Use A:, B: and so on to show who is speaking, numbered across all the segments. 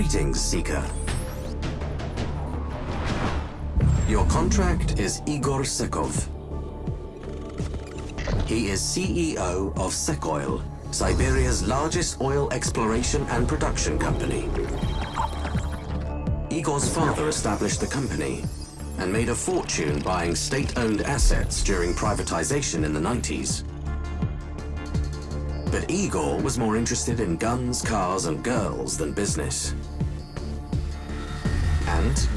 A: Greetings, Seeker. Your contract is Igor Sekov. He is CEO of Sekoil, Siberia's largest oil exploration and production company. Igor's father established the company and made a fortune buying state-owned assets during privatization in the 90s. But Igor was more interested in guns, cars and girls than business.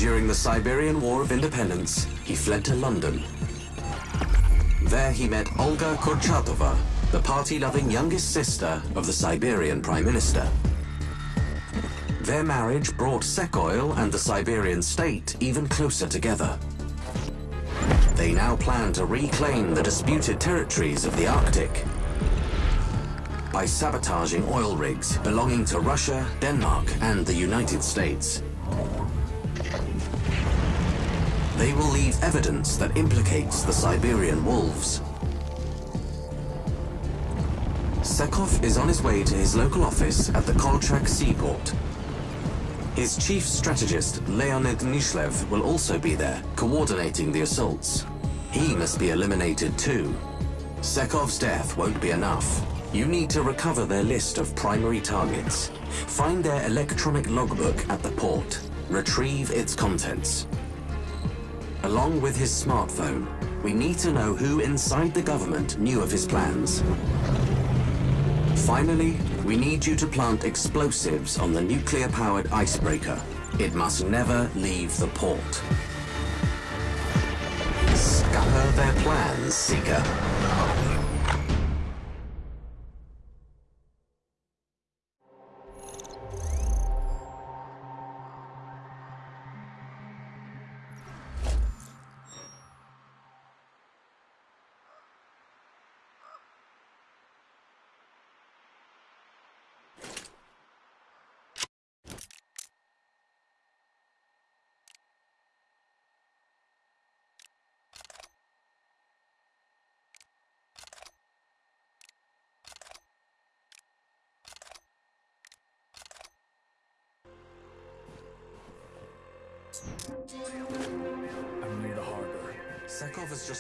A: During the Siberian War of Independence, he fled to London. There he met Olga Kurchatova, the party-loving youngest sister of the Siberian Prime Minister. Their marriage brought Sekoil and the Siberian state even closer together. They now plan to reclaim the disputed territories of the Arctic by sabotaging oil rigs belonging to Russia, Denmark and the United States. Evidence that implicates the Siberian wolves. Sekov is on his way to his local office at the Kolchak seaport. His chief strategist, Leonid Nishlev, will also be there, coordinating the assaults. He must be eliminated too. Sekov's death won't be enough. You need to recover their list of primary targets. Find their electronic logbook at the port. Retrieve its contents. Along with his smartphone, we need to know who inside the government knew of his plans. Finally, we need you to plant explosives on the nuclear-powered icebreaker. It must never leave the port. Scupper their plans, Seeker.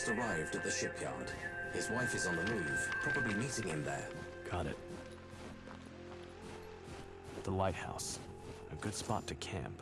A: Just arrived at the shipyard. His wife is on the move, probably meeting him there.
B: Got it. The lighthouse. A good spot to camp.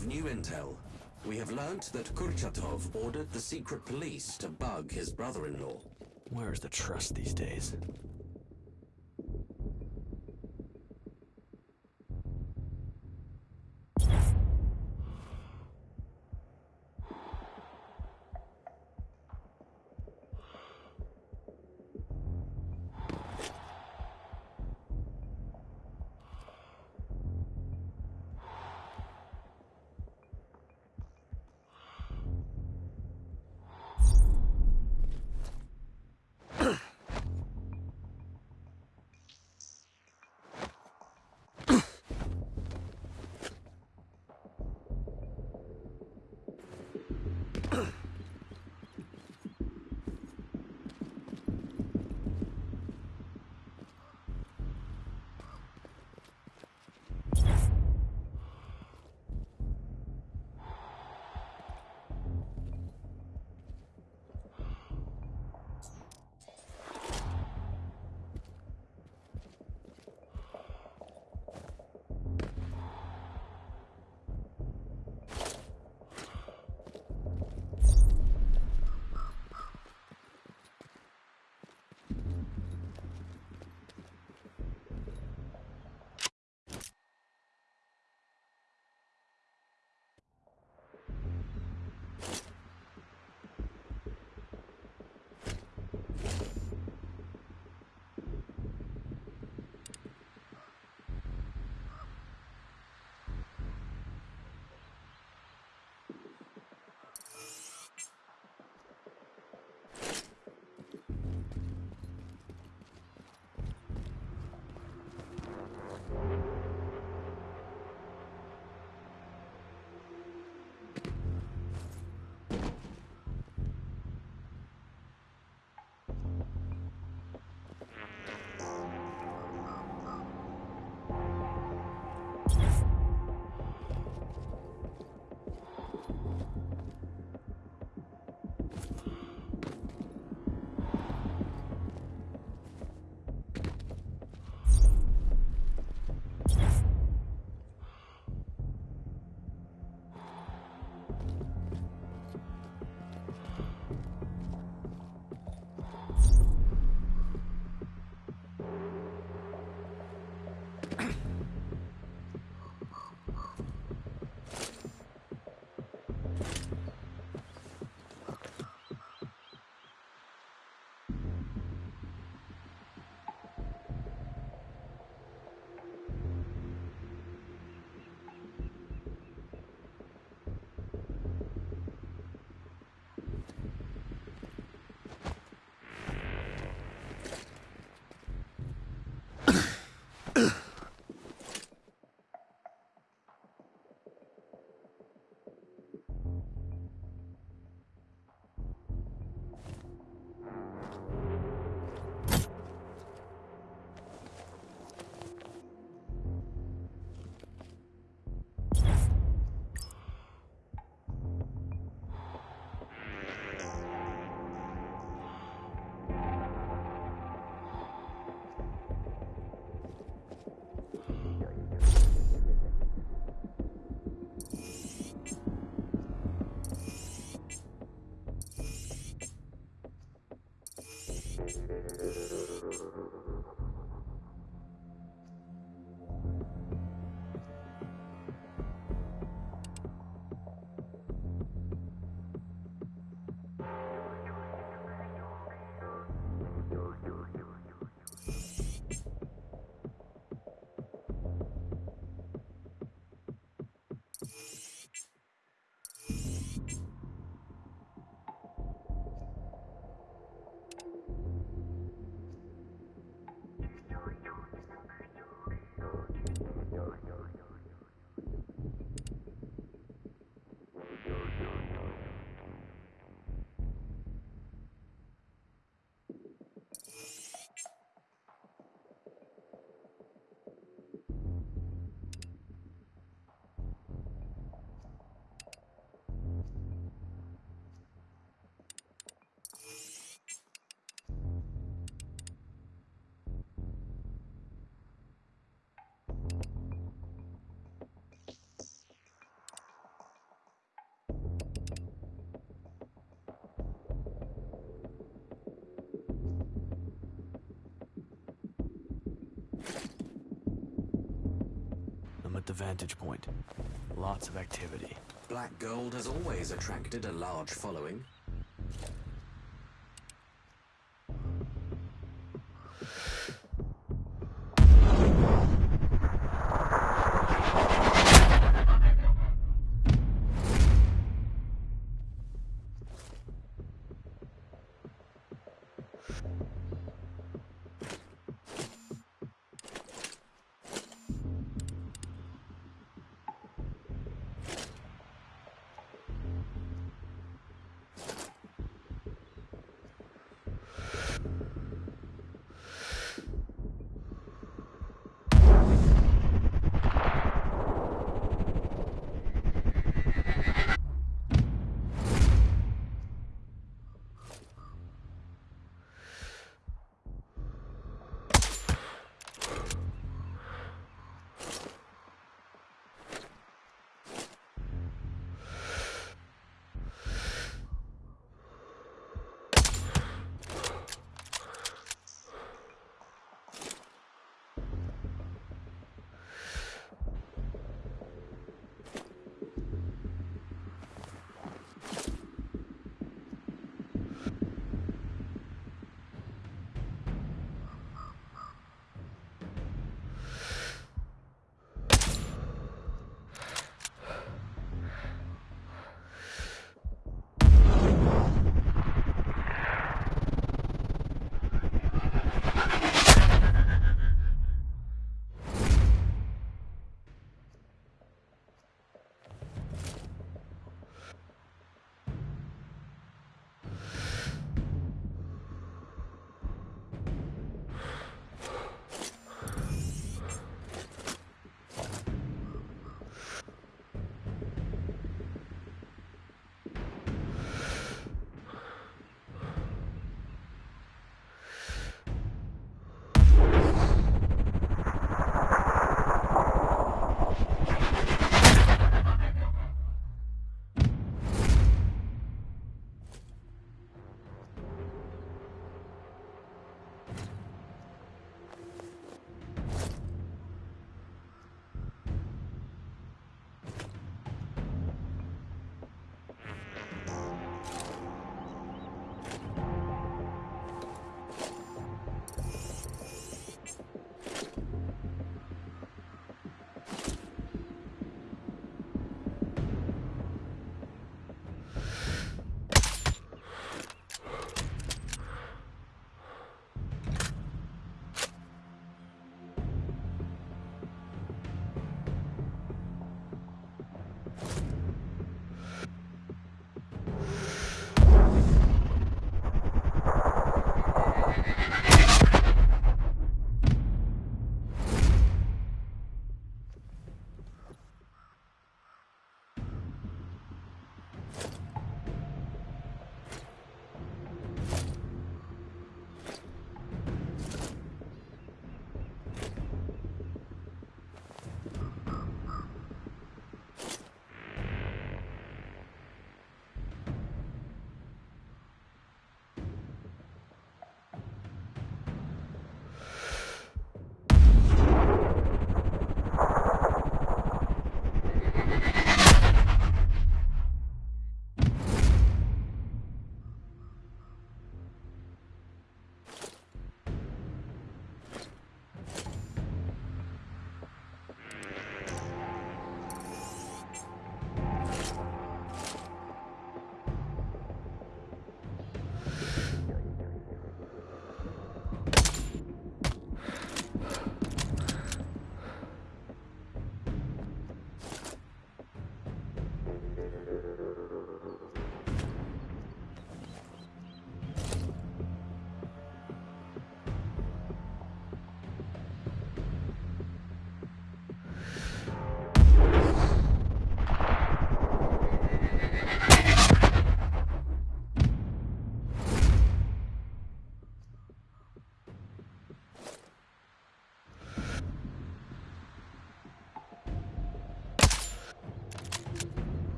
A: Have new intel. We have learnt that Kurchatov ordered the secret police to bug his brother-in-law.
B: Where's the trust these days? the vantage point. Lots of activity.
A: Black gold has always attracted a large following. you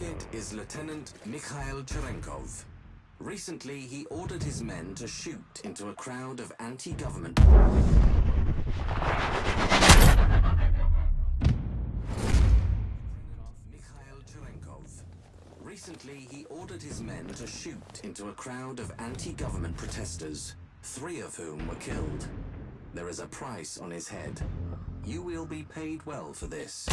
A: target is Lieutenant Mikhail Cherenkov. Recently, he ordered his men to shoot into a crowd of anti-government... Recently, he ordered his men to shoot into a crowd of anti-government protesters, three of whom were killed. There is a price on his head. You will be paid well for this.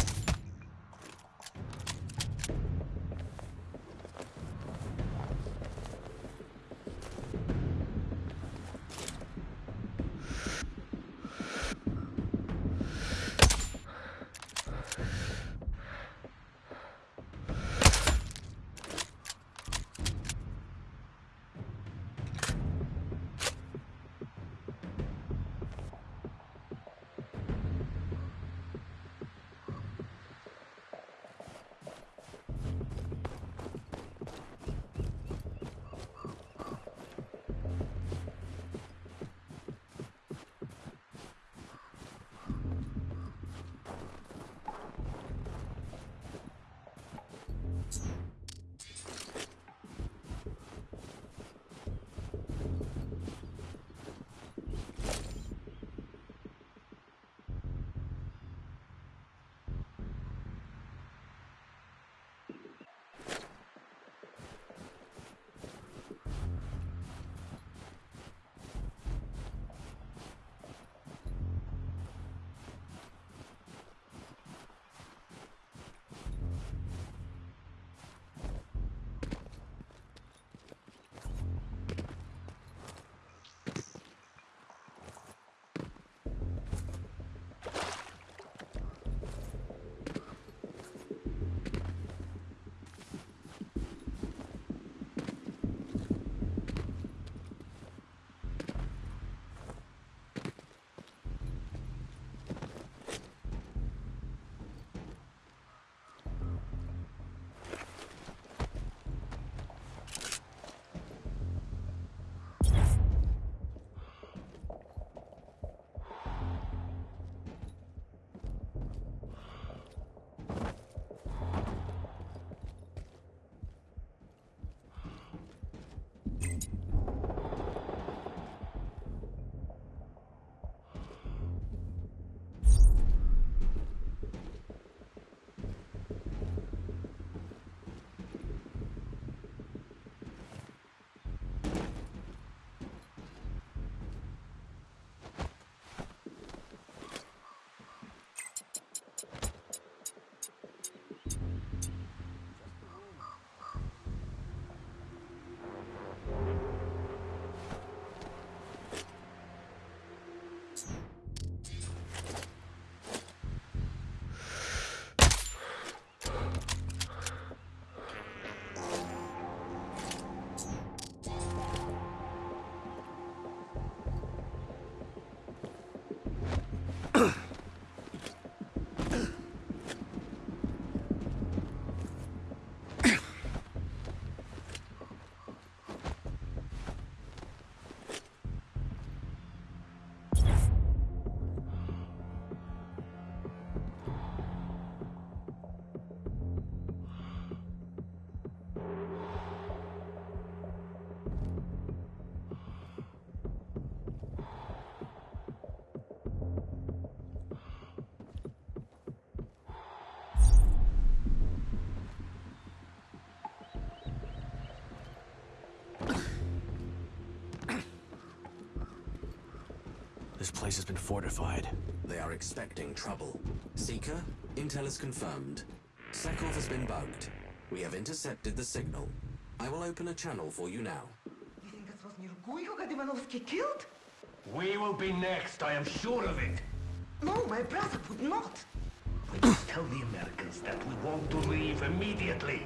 B: This place has been fortified.
A: They are expecting trouble. Seeker, intel is confirmed. Sekov has been bugged. We have intercepted the signal. I will open a channel for you now.
C: You think it was Nirgui who got Ivanovsky killed?
D: We will be next, I am sure of it.
C: No, my brother would not.
D: We must tell the Americans that we want to leave immediately.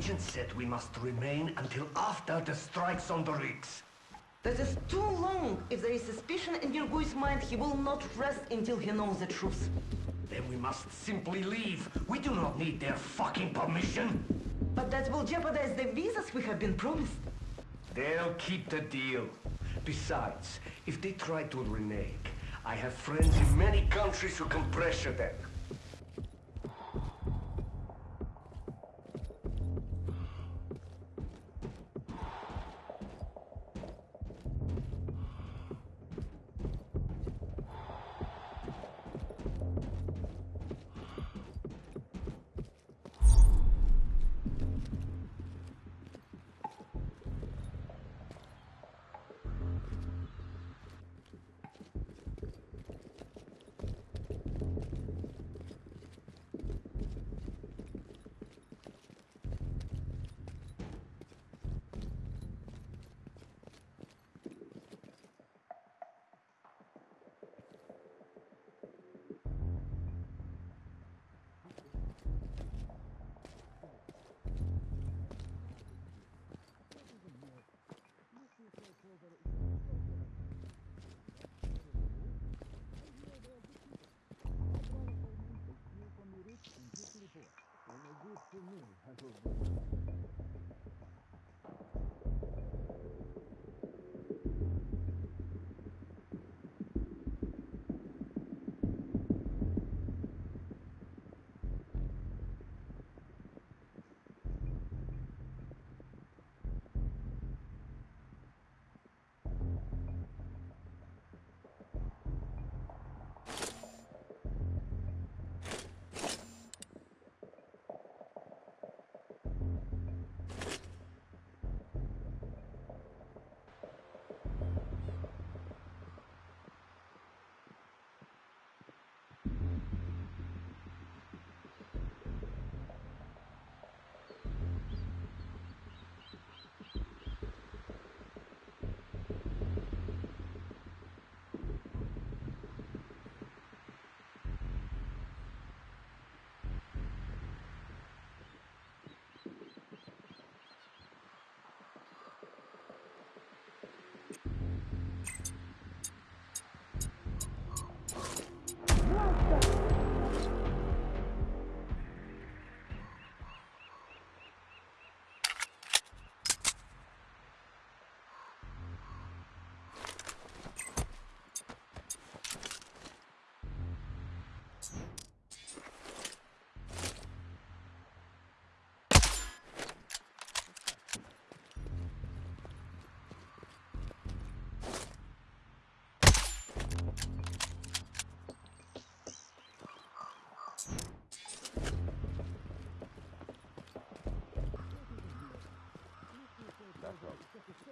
D: Agent said we must remain until after the strikes on the rigs.
C: That is too long. If there is suspicion in Nirgui's mind, he will not rest until he knows the truth.
D: Then we must simply leave. We do not need their fucking permission.
C: But that will jeopardize the visas we have been promised.
D: They'll keep the deal. Besides, if they try to renege, I have friends in many countries who can pressure them.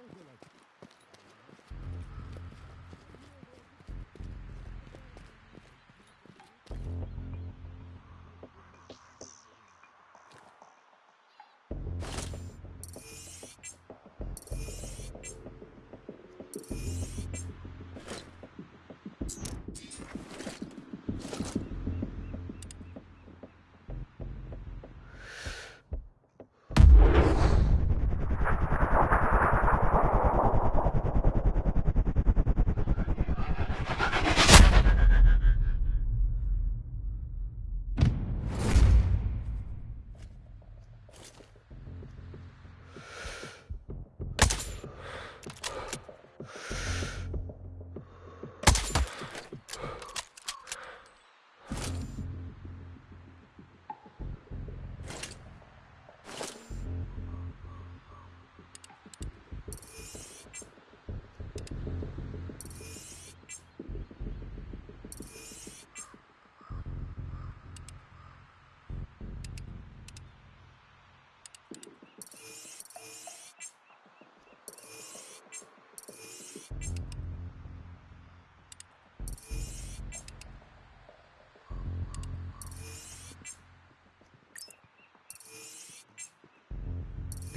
D: shoulder.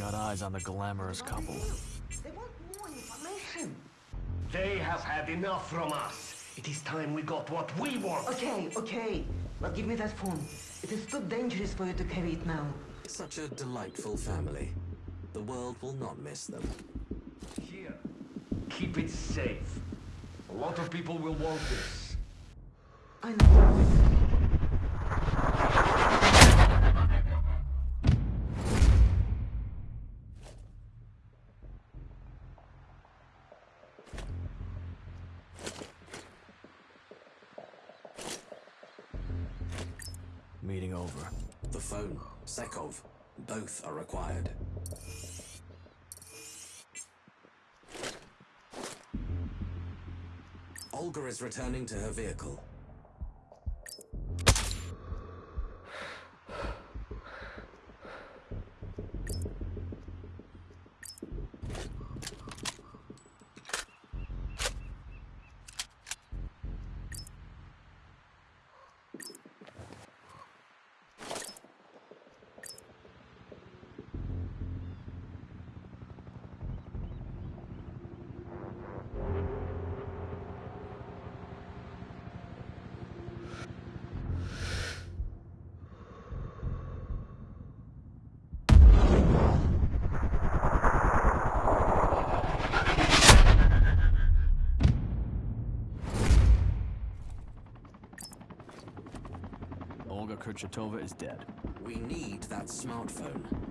B: Got eyes on the glamorous couple.
C: They want more information.
D: They have had enough from us. It is time we got what we want.
C: Okay, okay. But give me that phone. It is too dangerous for you to carry it now.
A: Such a delightful family. The world will not miss them.
D: Here. Keep it safe. A lot of people will want this.
C: I know.
A: Olga is returning to her vehicle.
B: Kurchatova is dead.
A: We need that smartphone.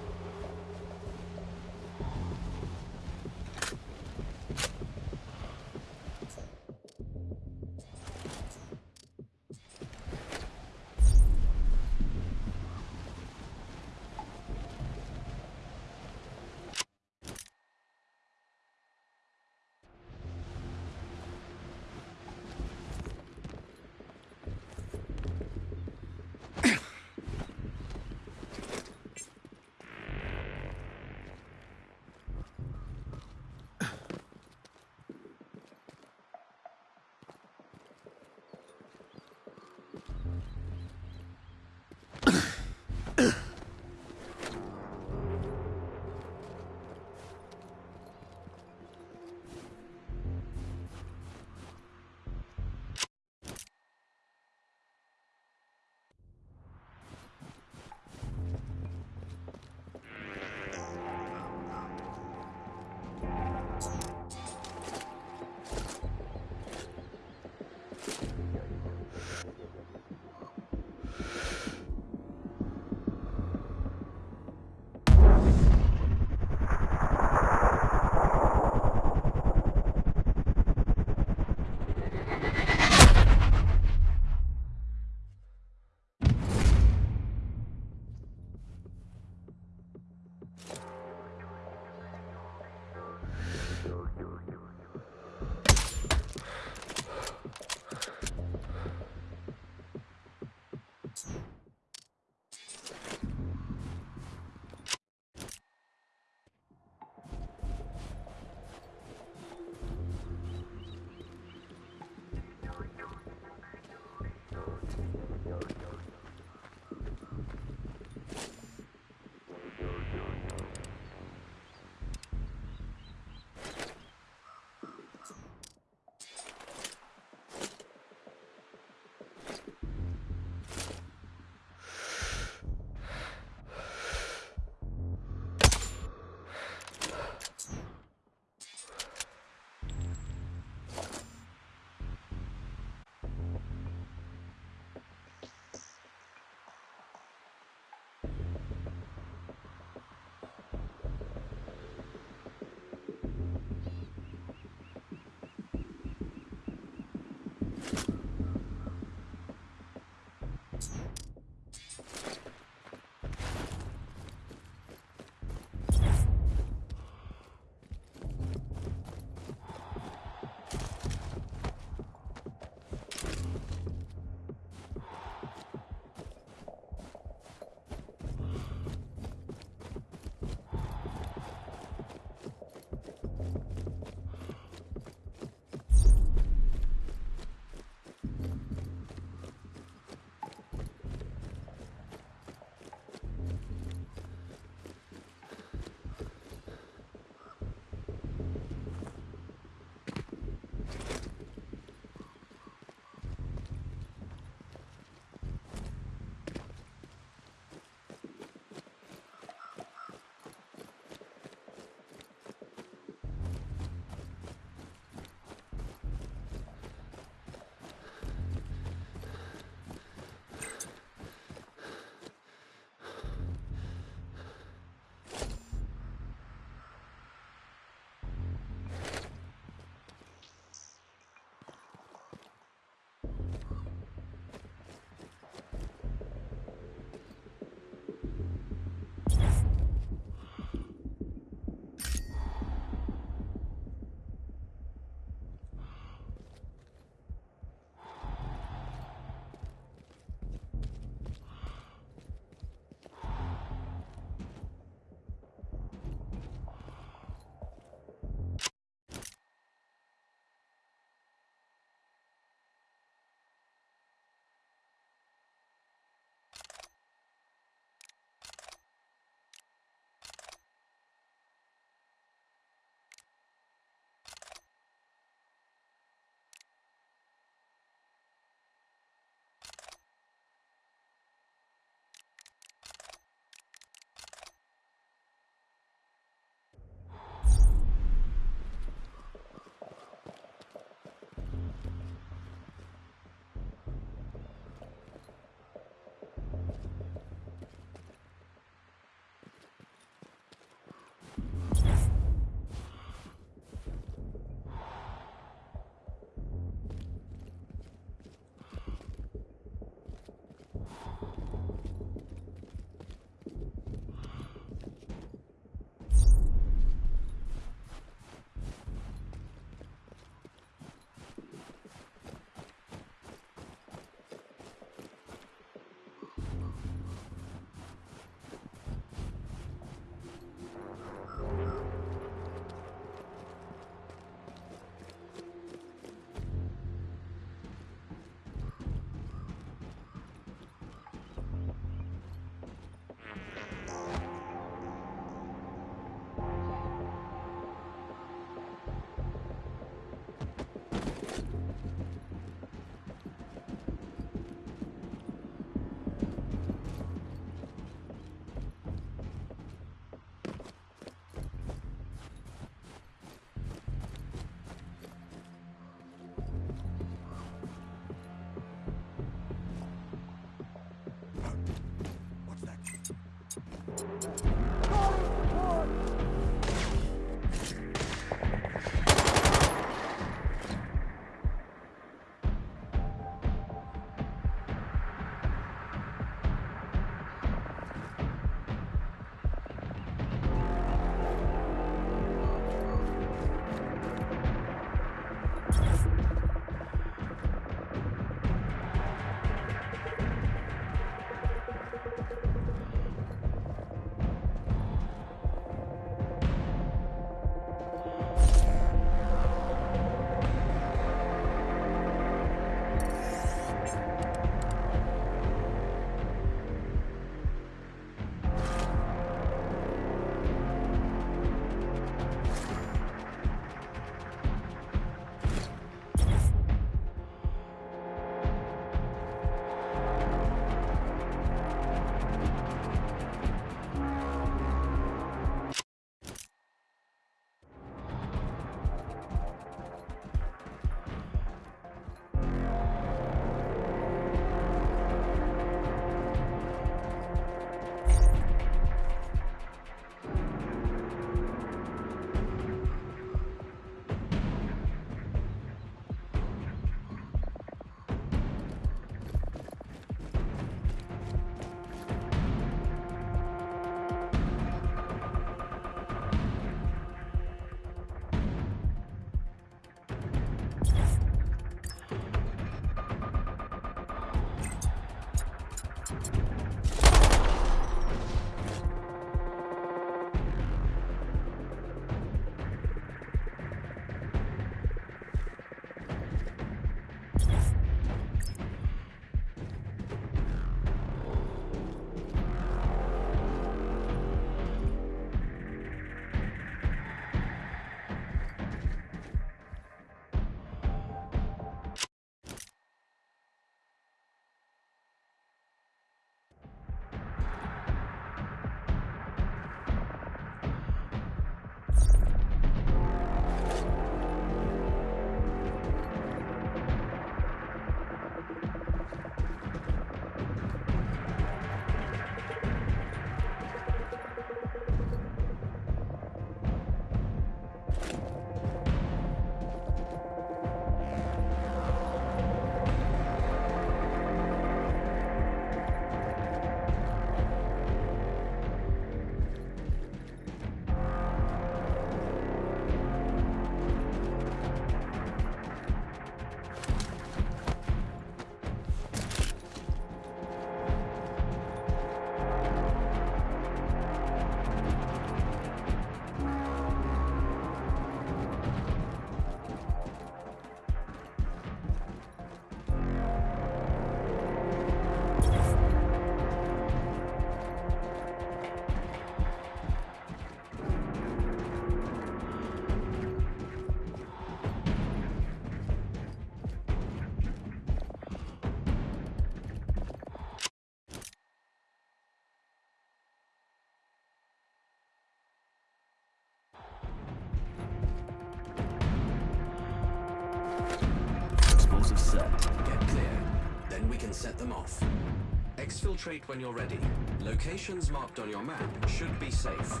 A: Exfiltrate when you're ready. Locations marked on your map should be safe.